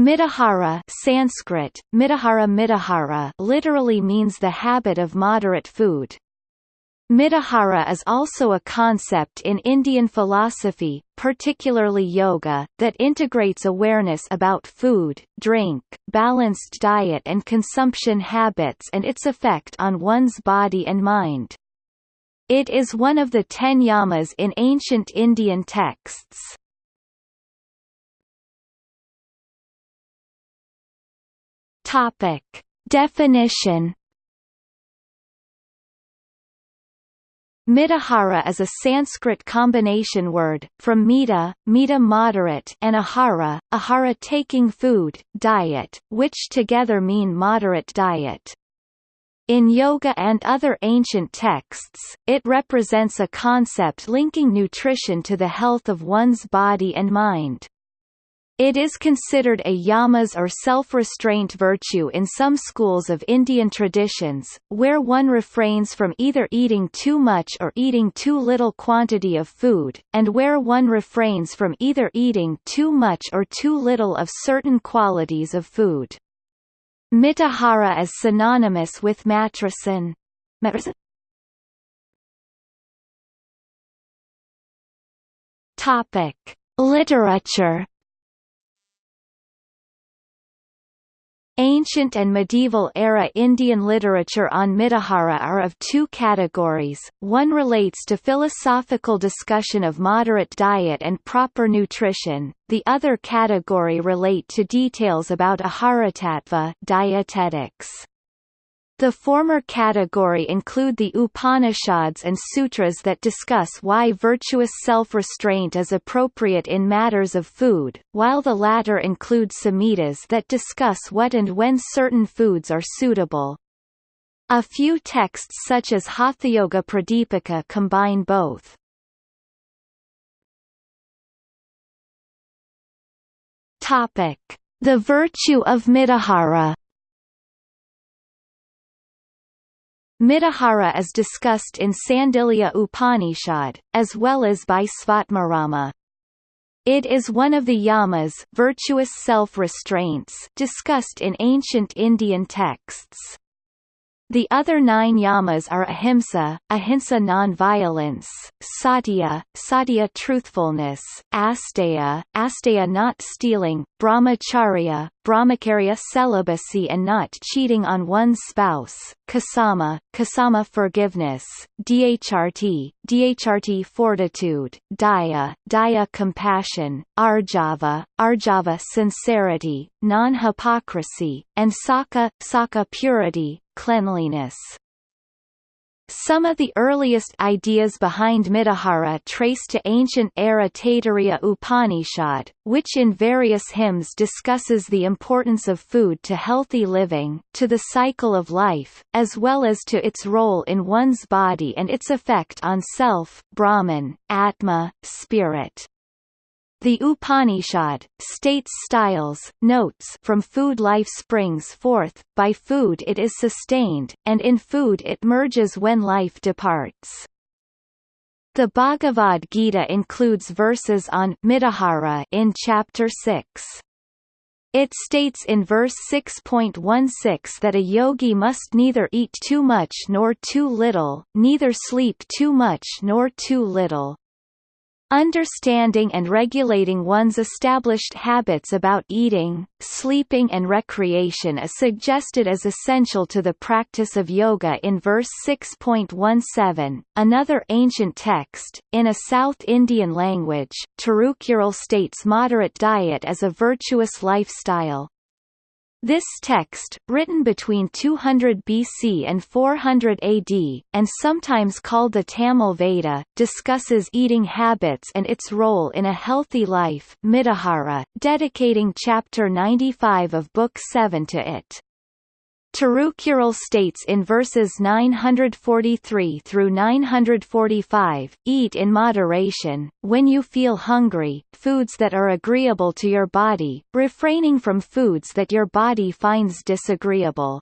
Mitahara Sanskrit, Mitahara Mitahara literally means the habit of moderate food. Mitahara is also a concept in Indian philosophy, particularly yoga, that integrates awareness about food, drink, balanced diet and consumption habits and its effect on one's body and mind. It is one of the ten yamas in ancient Indian texts. Topic. Definition Mitahara is a Sanskrit combination word, from mita, mita moderate and ahara, ahara taking food, diet, which together mean moderate diet. In yoga and other ancient texts, it represents a concept linking nutrition to the health of one's body and mind. It is considered a yamas or self-restraint virtue in some schools of Indian traditions, where one refrains from either eating too much or eating too little quantity of food, and where one refrains from either eating too much or too little of certain qualities of food. Mitahara is synonymous with matrasan? Topic. Literature Ancient and medieval-era Indian literature on Mitahara are of two categories, one relates to philosophical discussion of moderate diet and proper nutrition, the other category relate to details about aharatattva dietetics. The former category include the Upanishads and sutras that discuss why virtuous self-restraint is appropriate in matters of food, while the latter include samhitas that discuss what and when certain foods are suitable. A few texts such as Hathayoga Pradipika combine both. The virtue of Mitahara Mitahara is discussed in Sandilya Upanishad, as well as by Svatmarama. It is one of the yamas virtuous self-restraints discussed in ancient Indian texts. The other nine yamas are ahimsa, ahimsa non-violence, satya, satya truthfulness, asteya, asteya not stealing, brahmacharya, brahmacharya celibacy and not cheating on one's spouse, kasama, kasama forgiveness, dhrt, dhrt fortitude, daya, daya compassion, arjava, arjava sincerity, non-hypocrisy, and saka, saka purity, cleanliness. Some of the earliest ideas behind Mitahara trace to ancient era Taittiriya Upanishad, which in various hymns discusses the importance of food to healthy living, to the cycle of life, as well as to its role in one's body and its effect on self, Brahman, Atma, spirit. The Upanishad, states styles, notes from food life springs forth, by food it is sustained, and in food it merges when life departs. The Bhagavad Gita includes verses on Mitahara in chapter 6. It states in verse 6.16 that a yogi must neither eat too much nor too little, neither sleep too much nor too little, Understanding and regulating one's established habits about eating, sleeping and recreation is suggested as essential to the practice of yoga in verse 6.17. Another ancient text, in a South Indian language, Tirukural states moderate diet as a virtuous lifestyle. This text, written between 200 BC and 400 AD, and sometimes called the Tamil Veda, discusses eating habits and its role in a healthy life Mitahara, dedicating chapter 95 of Book 7 to it. Tirukural states in verses 943 through 945, Eat in moderation, when you feel hungry, foods that are agreeable to your body, refraining from foods that your body finds disagreeable.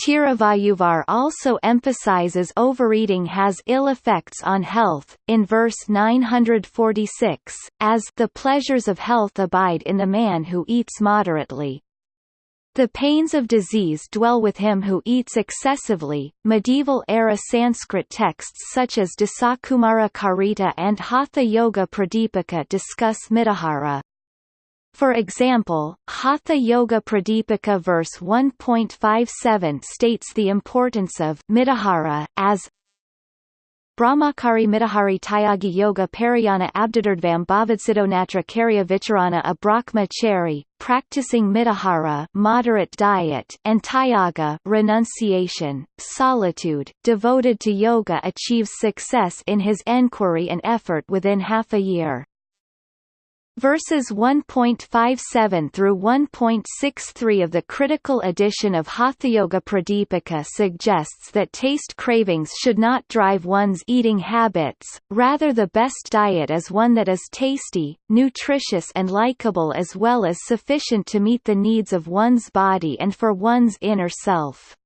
Tiruvalluvar also emphasizes overeating has ill effects on health, in verse 946, as the pleasures of health abide in the man who eats moderately. The pains of disease dwell with him who eats excessively. Medieval era Sanskrit texts such as Dasakumara Karita and Hatha Yoga Pradipika discuss Mitahara. For example, Hatha Yoga Pradipika verse 1.57 states the importance of Mitahara as Brahmachari Mitahari Tyagi Yoga Parayana Abdadurdvam Bhavadsiddonatra Karya Vicharana a Brahmachari, practicing Mitahara moderate diet and Tyaga renunciation, solitude, devoted to yoga achieves success in his enquiry and effort within half a year. Verses 1.57 through 1.63 of the critical edition of Hathayoga Pradipika suggests that taste cravings should not drive one's eating habits, rather the best diet is one that is tasty, nutritious and likable as well as sufficient to meet the needs of one's body and for one's inner self.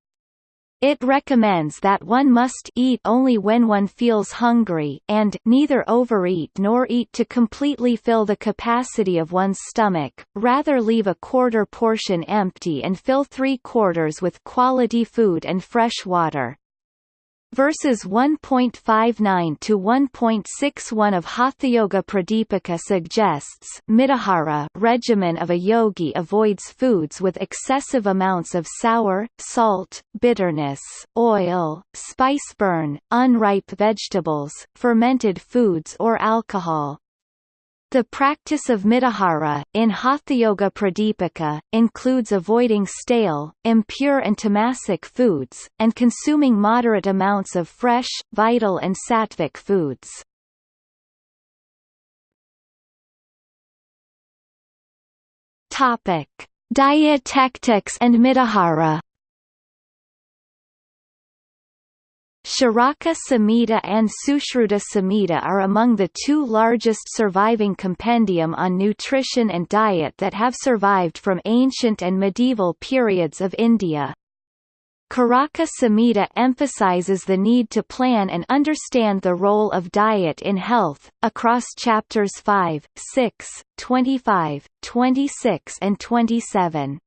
It recommends that one must eat only when one feels hungry and neither overeat nor eat to completely fill the capacity of one's stomach, rather leave a quarter portion empty and fill three quarters with quality food and fresh water. Verses 1.59 to 1.61 of Hatha-yoga Pradipika suggests Mitahara regimen of a yogi avoids foods with excessive amounts of sour, salt, bitterness, oil, spice burn, unripe vegetables, fermented foods or alcohol. The practice of mitahara, in Hatha-yoga Pradipika, includes avoiding stale, impure and tamasic foods, and consuming moderate amounts of fresh, vital and sattvic foods. Dietetics and mitahara Charaka Samhita and Sushruta Samhita are among the two largest surviving compendium on nutrition and diet that have survived from ancient and medieval periods of India. Charaka Samhita emphasizes the need to plan and understand the role of diet in health, across chapters 5, 6, 25, 26 and 27.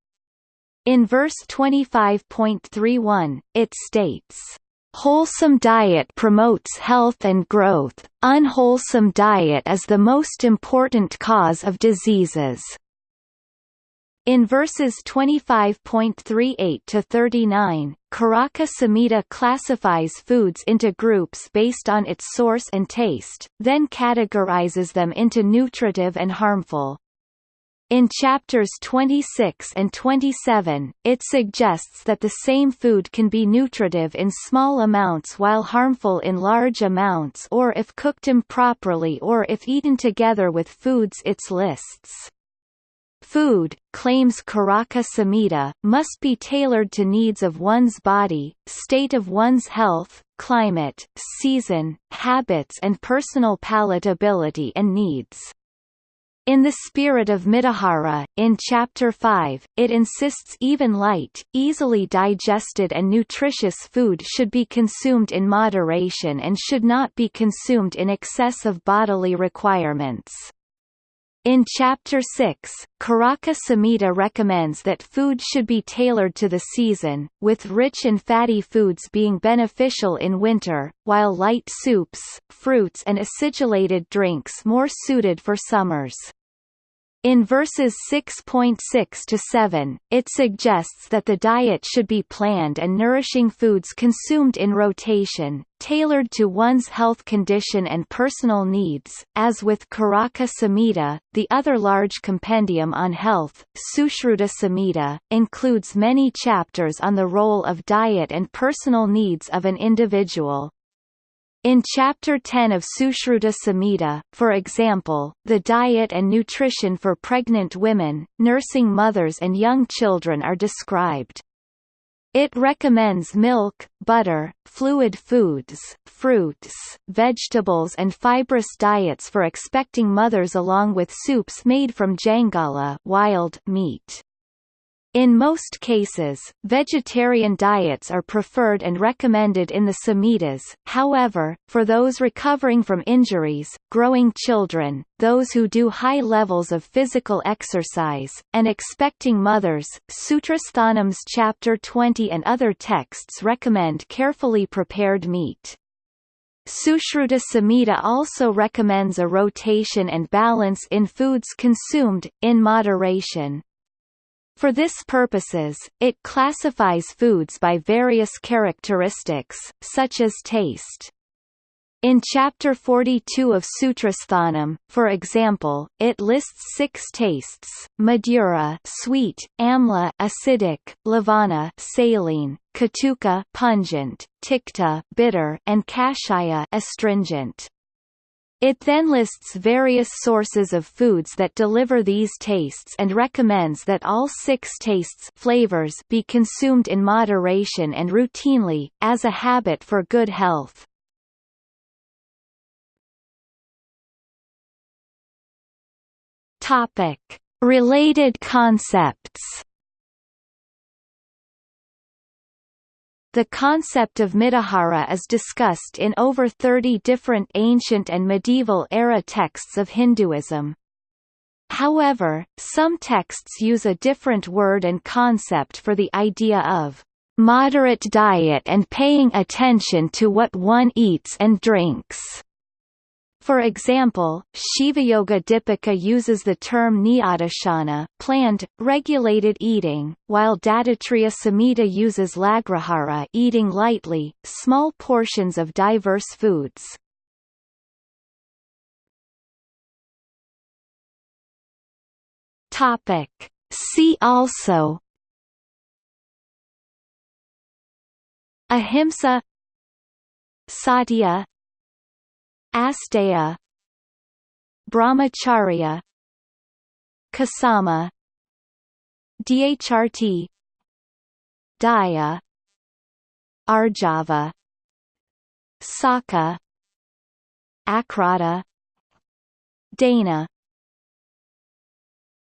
In verse 25.31, it states, Wholesome diet promotes health and growth, unwholesome diet is the most important cause of diseases. In verses 25.38 to 39, Charaka Samhita classifies foods into groups based on its source and taste, then categorizes them into nutritive and harmful. In chapters 26 and 27, it suggests that the same food can be nutritive in small amounts while harmful in large amounts or if cooked improperly or if eaten together with foods its lists. Food, claims Charaka Samhita, must be tailored to needs of one's body, state of one's health, climate, season, habits and personal palatability and needs. In the spirit of Mitahara, in Chapter 5, it insists even light, easily digested and nutritious food should be consumed in moderation and should not be consumed in excess of bodily requirements. In Chapter 6, Charaka Samhita recommends that food should be tailored to the season, with rich and fatty foods being beneficial in winter, while light soups, fruits and acidulated drinks more suited for summers. In verses 6.6 to 7, it suggests that the diet should be planned and nourishing foods consumed in rotation, tailored to one's health condition and personal needs. As with Karaka Samhita, the other large compendium on health, Sushruta Samhita, includes many chapters on the role of diet and personal needs of an individual. In Chapter 10 of Sushruta Samhita, for example, the diet and nutrition for pregnant women, nursing mothers and young children are described. It recommends milk, butter, fluid foods, fruits, vegetables and fibrous diets for expecting mothers along with soups made from jangala wild meat. In most cases, vegetarian diets are preferred and recommended in the Samhitas, however, for those recovering from injuries, growing children, those who do high levels of physical exercise, and expecting mothers, Sutrasthanam's Chapter 20 and other texts recommend carefully prepared meat. Sushruta Samhita also recommends a rotation and balance in foods consumed, in moderation. For this purposes, it classifies foods by various characteristics, such as taste. In Chapter 42 of Sutrasthanam, for example, it lists six tastes, madhura, sweet, amla acidic, lavana saline, katuka pungent, tikta bitter, and kashaya astringent. It then lists various sources of foods that deliver these tastes and recommends that all six tastes flavors be consumed in moderation and routinely, as a habit for good health. Topic. Related concepts The concept of mitahara is discussed in over 30 different ancient and medieval era texts of Hinduism. However, some texts use a different word and concept for the idea of moderate diet and paying attention to what one eats and drinks. For example, Shiva Yoga Dipika uses the term niyadashana planned, regulated eating, while Dattatreya Samhita uses lagrahara eating lightly, small portions of diverse foods. Topic. See also Ahimsa Satya Asteya Brahmacharya Kasama Dhrt Daya Arjava Saka Akrata Dana